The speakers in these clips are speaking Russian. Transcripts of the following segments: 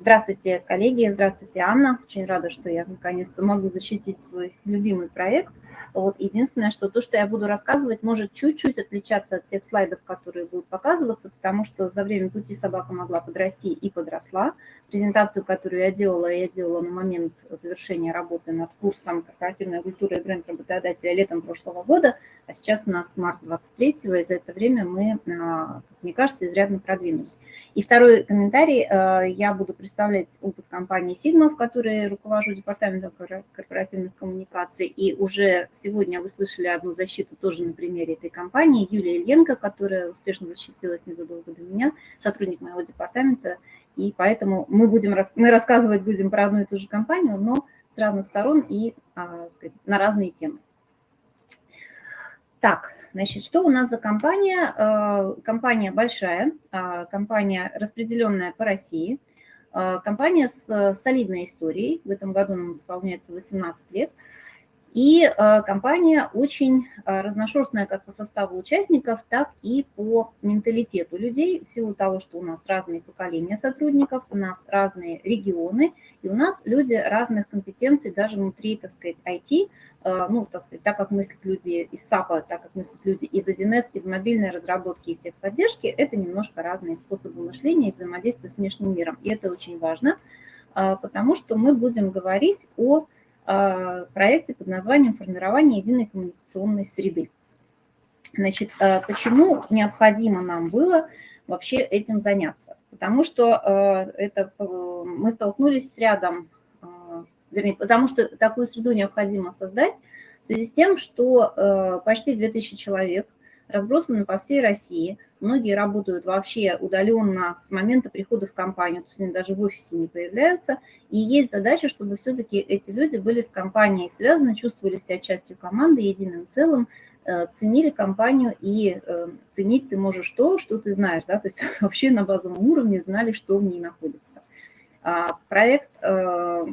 Здравствуйте, коллеги, здравствуйте, Анна. Очень рада, что я наконец-то могу защитить свой любимый проект. Вот единственное, что то, что я буду рассказывать, может чуть-чуть отличаться от тех слайдов, которые будут показываться, потому что за время пути собака могла подрасти и подросла. Презентацию, которую я делала, я делала на момент завершения работы над курсом «Корпоративная культура и бренд работодателя» летом прошлого года, а сейчас у нас март 23-го, и за это время мы, а, как мне кажется, изрядно продвинулись. И второй комментарий. А, я буду представлять опыт компании Sigma, в которой руковожу департаментом корпоративных коммуникаций, и уже Сегодня вы слышали одну защиту тоже на примере этой компании. Юлия Ильенко, которая успешно защитилась незадолго до меня, сотрудник моего департамента. И поэтому мы, будем, мы рассказывать будем про одну и ту же компанию, но с разных сторон и а, сказать, на разные темы. Так, значит, что у нас за компания? А, компания большая, а, компания, распределенная по России, компания с солидной историей. В этом году нам исполняется 18 лет – и э, компания очень э, разношерстная как по составу участников, так и по менталитету людей, в силу того, что у нас разные поколения сотрудников, у нас разные регионы, и у нас люди разных компетенций даже внутри, так сказать, IT, э, ну, так сказать, так как мыслят люди из САПа, так как мыслят люди из 1С, из мобильной разработки, из техподдержки, это немножко разные способы мышления и взаимодействия с внешним миром. И это очень важно, потому что мы будем говорить о проекте под названием «Формирование единой коммуникационной среды». Значит, э, почему необходимо нам было вообще этим заняться? Потому что э, это, мы столкнулись с рядом, вернее, потому что такую среду необходимо создать в связи с тем, что почти 2000 человек разбросаны по всей России – Многие работают вообще удаленно с момента прихода в компанию, то есть они даже в офисе не появляются. И есть задача, чтобы все-таки эти люди были с компанией связаны, чувствовали себя частью команды, единым целым, э, ценили компанию и э, ценить ты можешь то, что ты знаешь, да, то есть вообще на базовом уровне знали, что в ней находится. А, проект э,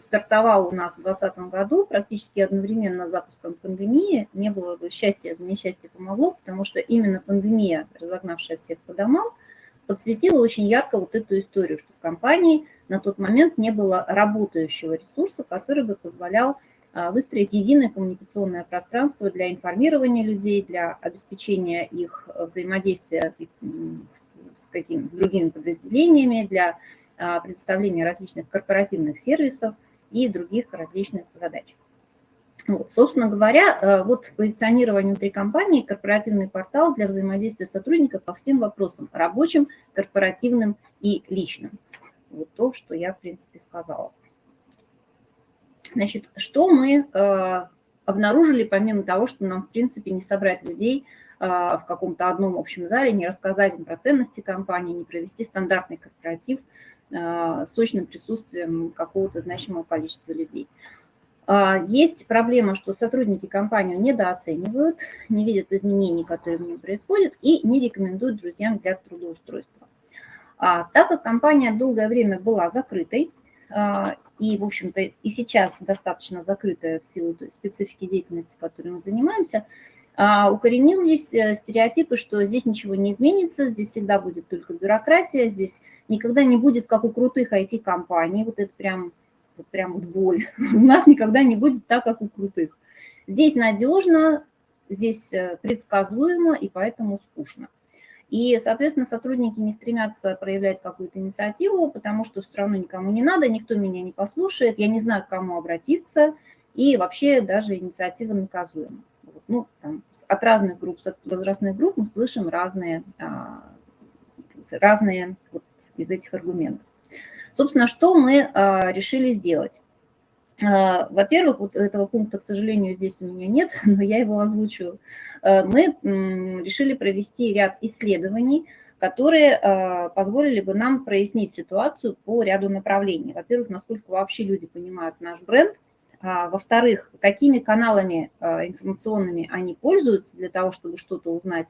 стартовал у нас в 2020 году, практически одновременно с запуском пандемии. Не было бы счастья, несчастье помогло, потому что именно пандемия, разогнавшая всех по домам, подсветила очень ярко вот эту историю, что в компании на тот момент не было работающего ресурса, который бы позволял а, выстроить единое коммуникационное пространство для информирования людей, для обеспечения их взаимодействия с, какими, с другими подразделениями, для а, представления различных корпоративных сервисов и других различных задач. Вот, собственно говоря, э, вот позиционирование внутри компании, корпоративный портал для взаимодействия сотрудников по всем вопросам рабочим, корпоративным и личным. Вот то, что я, в принципе, сказала. Значит, что мы э, обнаружили, помимо того, что нам, в принципе, не собрать людей э, в каком-то одном общем зале, не рассказать им про ценности компании, не провести стандартный корпоратив – сочным присутствием какого-то значимого количества людей. А, есть проблема, что сотрудники компанию недооценивают, не видят изменений, которые в ней происходят, и не рекомендуют друзьям для трудоустройства. А, так как компания долгое время была закрытой, и, в общем-то, и сейчас достаточно закрытая в силу той специфики деятельности, которой мы занимаемся, укоренились э, стереотипы, что здесь ничего не изменится, здесь всегда будет только бюрократия, здесь никогда не будет, как у крутых IT-компаний, вот это прям, вот прям вот боль. У нас никогда не будет так, как у крутых. Здесь надежно, здесь э, предсказуемо и поэтому скучно. И, соответственно, сотрудники не стремятся проявлять какую-то инициативу, потому что все равно никому не надо, никто меня не послушает, я не знаю, к кому обратиться, и вообще даже инициатива наказуема. Ну, там, от разных групп, от возрастных групп мы слышим разные, а, разные вот, из этих аргументов. Собственно, что мы а, решили сделать? А, во-первых, вот этого пункта, к сожалению, здесь у меня нет, но я его озвучу. Мы решили провести ряд исследований, которые позволили бы нам прояснить ситуацию по ряду направлений. Во-первых, насколько вообще люди понимают наш бренд, во-вторых, какими каналами информационными они пользуются для того, чтобы что-то узнать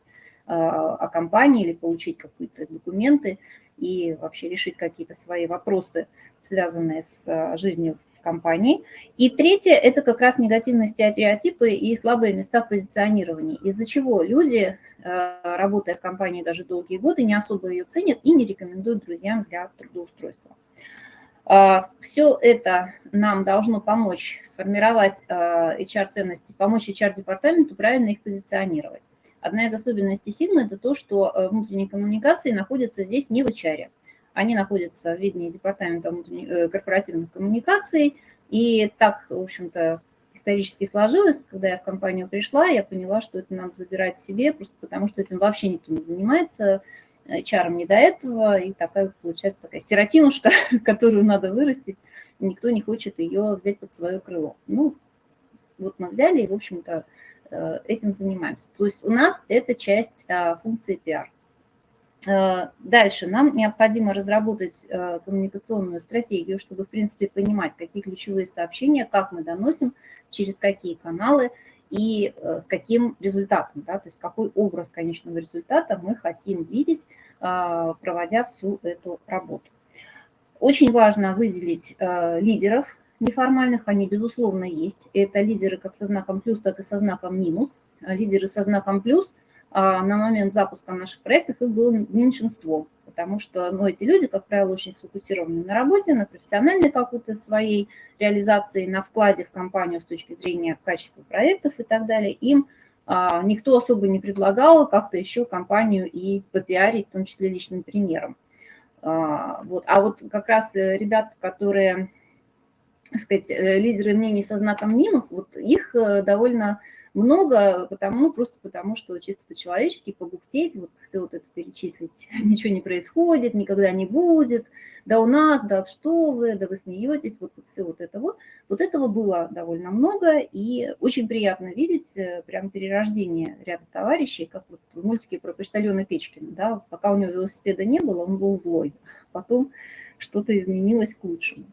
о компании или получить какие-то документы и вообще решить какие-то свои вопросы, связанные с жизнью в компании. И третье – это как раз негативные стереотипы и слабые места позиционирования, из-за чего люди, работая в компании даже долгие годы, не особо ее ценят и не рекомендуют друзьям для трудоустройства. А, Все это нам должно помочь сформировать HR-ценности, а, помочь HR-департаменту правильно их позиционировать. Одна из особенностей Sigma – это то, что э, внутренние коммуникации находятся здесь не в HR. Они находятся в виде департамента э, корпоративных коммуникаций. И так, в общем-то, исторически сложилось, когда я в компанию пришла, я поняла, что это надо забирать себе, просто потому что этим вообще никто не занимается. HR не до этого, и такая получается такая сиротинушка, которую надо вырастить, никто не хочет ее взять под свое крыло. Ну, вот мы взяли и, в общем-то, э, этим занимаемся. То есть у нас это часть а, функции PR. Э, дальше нам необходимо разработать э, коммуникационную стратегию, чтобы, в принципе, понимать, какие ключевые сообщения, как мы доносим, через какие каналы – и э, с каким результатом, да, то есть какой образ конечного результата мы хотим видеть, а, проводя всю эту работу. Очень важно выделить э, лидеров неформальных, они, безусловно, есть. Это лидеры как со знаком плюс, так и со знаком минус. Лидеры со знаком плюс а, на момент запуска наших проектов их было меньшинство потому что ну, эти люди, как правило, очень сфокусированы на работе, на профессиональной какой-то своей реализации, на вкладе в компанию с точки зрения качества проектов и так далее. Им а, никто особо не предлагал как-то еще компанию и попиарить, в том числе личным примером. А, вот. а вот как раз э, ребята, которые, так сказать, э, лидеры мнений со знаком минус, вот их э, довольно много, потому, просто потому, что чисто по-человечески побухтеть, вот все вот это перечислить, ничего не происходит, никогда не будет, да у нас, да что вы, да вы смеетесь, вот, вот все вот это вот. Вот этого было довольно много, и очень приятно видеть э, прям перерождение ряда товарищей, как вот в мультике про почтальона Печкина, да, пока у него велосипеда не было, он был злой, потом что-то изменилось к лучшему.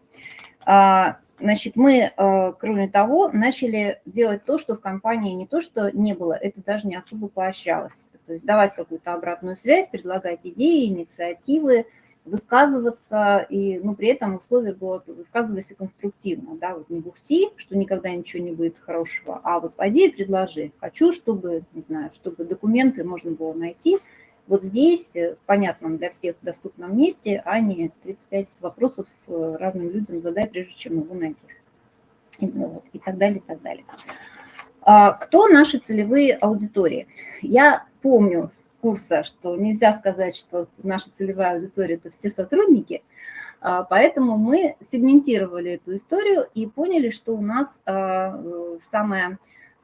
Значит, мы, э, кроме того, начали делать то, что в компании не то, что не было, это даже не особо поощрялось. То есть давать какую-то обратную связь, предлагать идеи, инициативы, высказываться, и ну, при этом условие было высказывайся конструктивно, да, вот не бухти, что никогда ничего не будет хорошего, а вот пойди и предложи. Хочу, чтобы, не знаю, чтобы документы можно было найти, вот здесь, э, в понятном для всех доступном месте, а не 35 вопросов э, разным людям задай, прежде чем его найдешь. И, ну, и так далее, и так далее. А, кто наши целевые аудитории? Я помню с курса, что нельзя сказать, что наша целевая аудитория – это все сотрудники, а, поэтому мы сегментировали эту историю и поняли, что у нас а, самая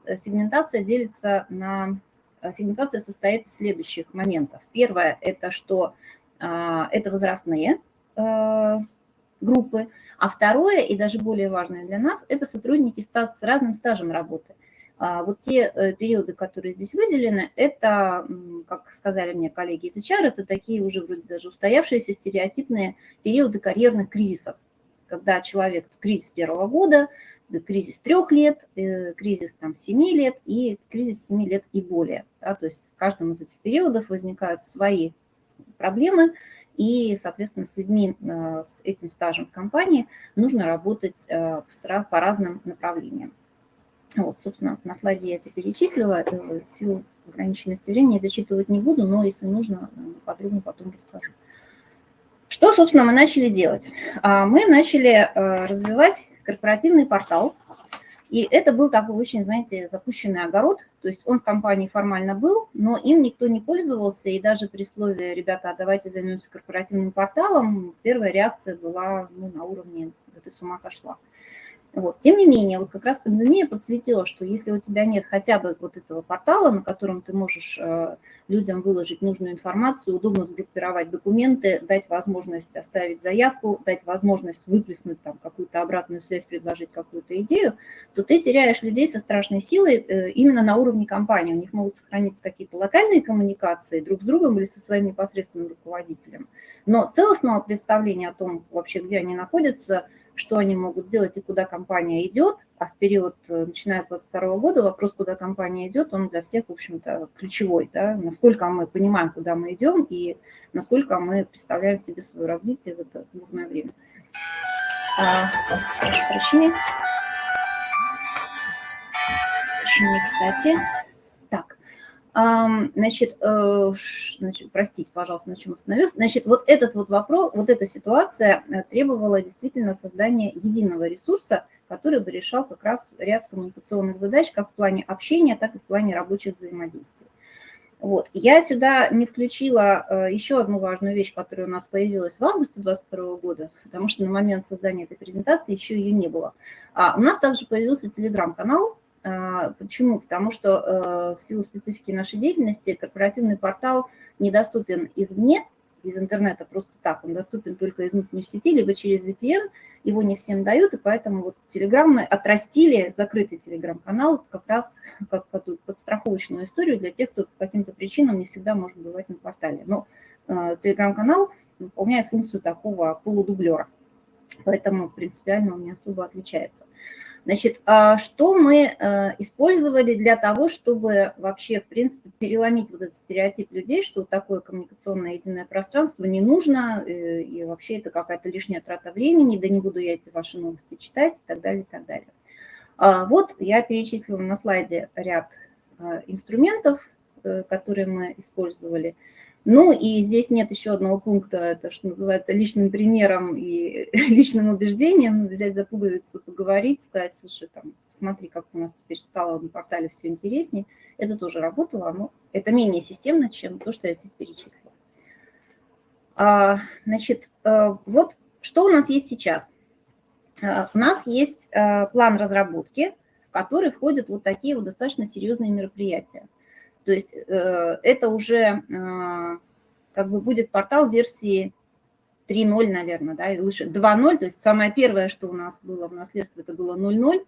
э, сегментация делится на Э, сегментация состоит из следующих моментов. Первое – это что а, это возрастные э, группы, а второе, и даже более важное для нас, это сотрудники с разным стажем работы. А, вот те э, периоды, которые здесь выделены, это, как сказали мне коллеги из HR, это такие уже вроде даже устоявшиеся стереотипные периоды карьерных кризисов, когда человек, кризис первого года, кризис трех лет, э, кризис там семи лет и кризис семи лет и более. Да, то есть в каждом из этих периодов возникают свои проблемы, и, соответственно, с людьми э, с этим стажем в компании нужно работать э, по разным направлениям. Вот, собственно, на слайде я это перечислила, в силу ограниченности времени зачитывать не буду, но если нужно, подробно потом расскажу. Что, собственно, мы начали делать? А, мы начали развивать корпоративный портал. И это был такой очень, знаете, запущенный огород. То есть он в компании формально был, но им никто не пользовался. И даже при слове «ребята, давайте займемся корпоративным порталом», первая реакция была ну, на уровне «да ты с ума сошла». Вот. Тем не менее, вот как раз пандемия подсветила, что если у тебя нет хотя бы вот этого портала, на котором ты можешь э, людям выложить нужную информацию, удобно сгруппировать документы, дать возможность оставить заявку, дать возможность выплеснуть там какую-то обратную связь, предложить какую-то идею, то ты теряешь людей со страшной силой э, именно на уровне компании. У них могут сохраниться какие-то локальные коммуникации друг с другом или со своим непосредственным руководителем. Но целостного представления о том, вообще где они находятся – что они могут делать и куда компания идет, а в период, э, начиная с 2022 года, вопрос, куда компания идет, он для всех, в общем-то, ключевой, да, насколько мы понимаем, куда мы идем и насколько мы представляем себе свое развитие в это бурное время. А, прошу прощения. Очень кстати. Значит, э, значит, простите, пожалуйста, на чем остановился. Значит, вот этот вот вопрос, вот эта ситуация э, требовала действительно создания единого ресурса, который бы решал как раз ряд коммуникационных задач, как в плане общения, так и в плане рабочих взаимодействий. Вот. Я сюда не включила э, еще одну важную вещь, которая у нас появилась в августе 2022 года, потому что на момент создания этой презентации еще ее не было. А у нас также появился телеграм-канал, почему? Потому что э, в силу специфики нашей деятельности корпоративный портал недоступен извне, из интернета просто так, он доступен только из внутренней сети, либо через VPN, его не всем дают, и поэтому вот Telegram мы отрастили, закрытый Telegram-канал, как раз как подстраховочную историю для тех, кто по каким-то причинам не всегда может бывать на портале. Но э, Telegram-канал выполняет функцию такого полудублера, поэтому принципиально он не особо отличается. Значит, а что мы э, использовали для того, чтобы вообще, в принципе, переломить вот этот стереотип людей, что такое коммуникационное единое пространство не нужно, э, и вообще это какая-то лишняя трата времени, да не буду я эти ваши новости читать и так далее, и так далее. А вот я перечислила на слайде ряд э, инструментов, которые мы использовали. Ну и здесь нет еще одного пункта, это что называется личным примером и личным убеждением, взять за пуговицу, поговорить, сказать, слушай, там, смотри, как у нас теперь стало на портале все интереснее. Это тоже работало, но это менее системно, чем то, что я здесь перечислила. А, значит, э, вот что у нас есть сейчас. А, у нас есть э, план разработки, в который входят вот такие вот достаточно серьезные мероприятия. То есть э, это уже э, как бы будет портал версии 3.0, наверное, да, лучше 2.0, то есть самое первое, что у нас было в наследстве, это было 0.0.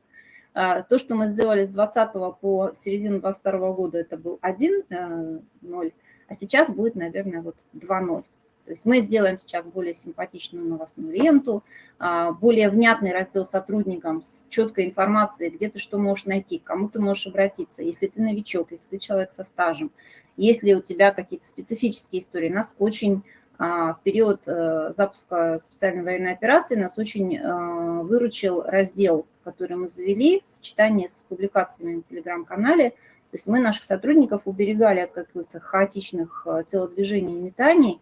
А, то, что мы сделали с 20 по середину 22 года, это был 1.0, э, а сейчас будет, наверное, вот 2.0. То есть мы сделаем сейчас более симпатичную новостную ленту, а, более внятный раздел сотрудникам с четкой информацией, где ты что можешь найти, к кому ты можешь обратиться, если ты новичок, если ты человек со стажем, если у тебя какие-то специфические истории. Нас очень а, в период э, запуска специальной военной операции нас очень э, выручил раздел, который мы завели в сочетании с публикациями на телеграм-канале. То есть мы наших сотрудников уберегали от каких-то хаотичных э, телодвижений и метаний,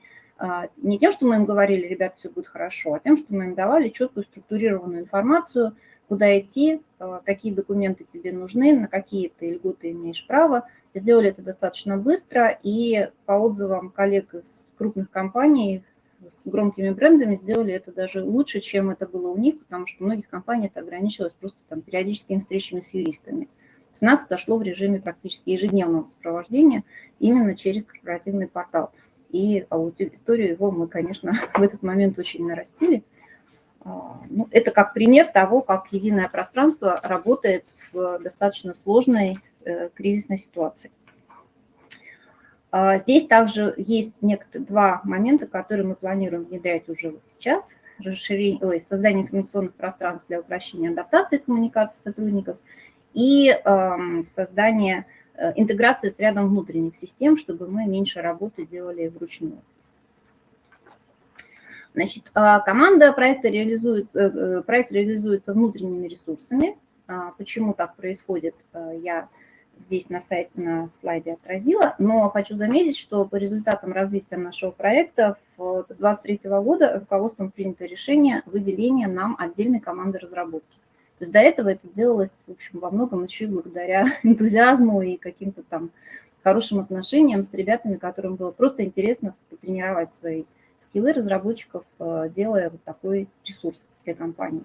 не тем, что мы им говорили, ребят, все будет хорошо, а тем, что мы им давали четкую структурированную информацию, куда идти, а, какие документы тебе нужны, на какие ты льготы имеешь право. Сделали это достаточно быстро, и по отзывам коллег из крупных компаний с громкими брендами сделали это даже лучше, чем это было у них, потому что у многих компаний это ограничивалось просто там периодическими встречами с юристами. У нас это шло в режиме практически ежедневного сопровождения именно через корпоративный портал и аудиторию его мы, конечно, в этот момент очень нарастили. А, ну, это как пример того, как единое пространство работает в достаточно сложной э, кризисной ситуации. А, здесь также есть некоторые два момента, которые мы планируем внедрять уже вот сейчас. Расширение, ой, создание информационных пространств для упрощения адаптации коммуникации сотрудников и э, создание интеграция с рядом внутренних систем, чтобы мы меньше работы делали вручную. Значит, а, команда проекта реализует, э, э, проект реализуется внутренними ресурсами. А, почему так происходит, я здесь на, сайт, на слайде отразила, но хочу заметить, что по результатам развития нашего проекта с 2023 года руководством принято решение выделения нам отдельной команды разработки. То есть до этого это делалось, в общем, во многом еще и благодаря энтузиазму и каким-то там хорошим отношениям с ребятами, которым было просто интересно потренировать свои скиллы разработчиков, э, делая вот такой ресурс для компании.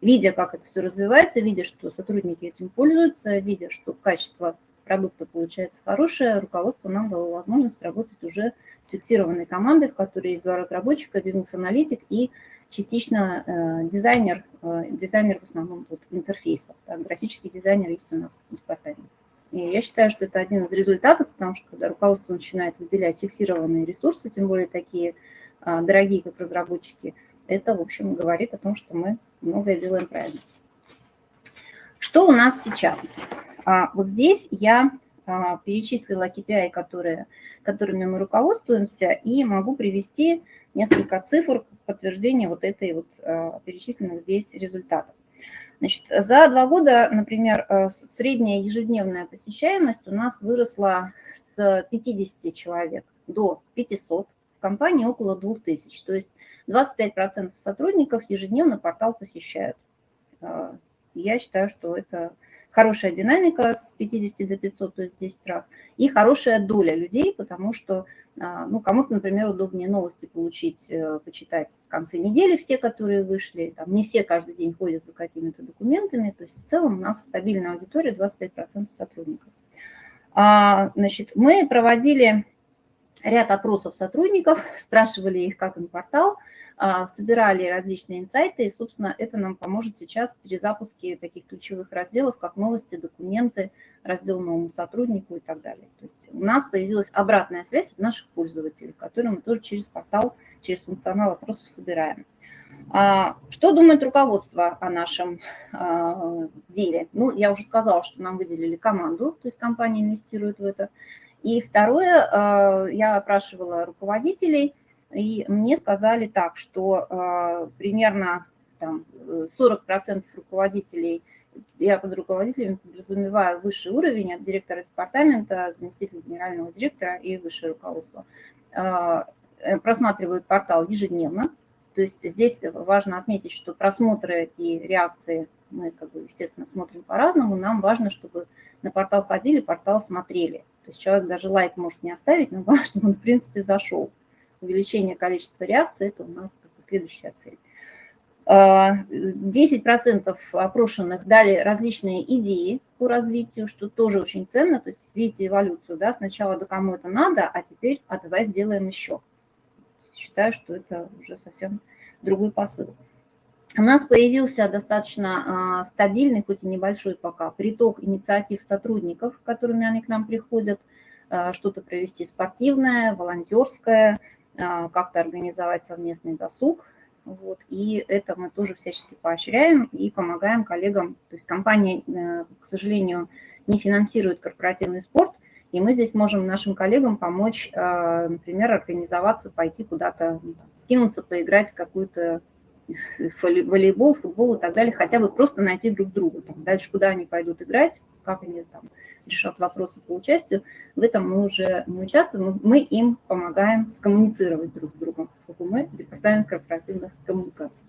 Видя, как это все развивается, видя, что сотрудники этим пользуются, видя, что качество продукта получается хорошее, руководство нам дало возможность работать уже с фиксированной командой, в которой есть два разработчика, бизнес-аналитик и частично э, дизайнер, э, дизайнер в основном вот, интерфейсов, да, графический дизайнер есть у нас в департаменте. И я считаю, что это один из результатов, потому что когда руководство начинает выделять фиксированные ресурсы, тем более такие а, дорогие, как разработчики, это, в общем, говорит о том, что мы многое делаем правильно. Что у нас сейчас? А, вот здесь я а, перечислила KPI, которые, которыми мы руководствуемся, и могу привести несколько цифр в подтверждение вот этой вот а, перечисленных здесь результатов. Значит, за два года, например, средняя ежедневная посещаемость у нас выросла с 50 человек до 500, в компании около 2000, то есть 25% сотрудников ежедневно портал посещают. Я считаю, что это хорошая динамика с 50 до 500, то есть 10 раз, и хорошая доля людей, потому что а, ну, кому-то, например, удобнее новости получить, э, почитать в конце недели все, которые вышли, там, не все каждый день ходят за какими-то документами, то есть в целом у нас стабильная аудитория 25% сотрудников. А, значит, мы проводили ряд опросов сотрудников, спрашивали их, как им портал, собирали различные инсайты, и, собственно, это нам поможет сейчас в перезапуске таких ключевых разделов, как новости, документы, раздел новому сотруднику и так далее. То есть у нас появилась обратная связь от наших пользователей, которую мы тоже через портал, через функционал опросов собираем. А, что думает руководство о нашем а, деле? Ну, я уже сказала, что нам выделили команду, то есть компания инвестирует в это. И второе, я опрашивала руководителей – и мне сказали так, что э, примерно там, 40% руководителей, я под руководителями подразумеваю высший уровень от директора департамента, заместителя генерального директора и высшее руководство, э, просматривают портал ежедневно. То есть здесь важно отметить, что просмотры и реакции мы, как бы, естественно, смотрим по-разному. Нам важно, чтобы на портал ходили, портал смотрели. То есть человек даже лайк может не оставить, но важно, чтобы он, в принципе, зашел увеличение количества реакций, это у нас как бы следующая цель. 10% а, опрошенных дали различные идеи по развитию, что тоже очень ценно. То есть видите эволюцию, да, сначала да кому это надо, а теперь а давай сделаем еще. Считаю, что это уже совсем другой посыл. У нас появился достаточно а, стабильный, хоть и небольшой пока, приток инициатив сотрудников, которыми они к нам приходят, а, что-то провести спортивное, волонтерское, как-то организовать совместный досуг. Вот, и это мы тоже всячески поощряем и помогаем коллегам. То есть компания, э, к сожалению, не финансирует корпоративный спорт, и мы здесь можем нашим коллегам помочь, а, например, организоваться, пойти куда-то, ну, скинуться, поиграть в какую-то волейбол, футбол и так далее, хотя бы просто найти друг друга. Там, дальше куда они пойдут играть, как они там решат вопросы по участию, в этом мы уже не участвуем, мы им помогаем скоммуницировать друг с другом, поскольку мы департамент корпоративных коммуникаций.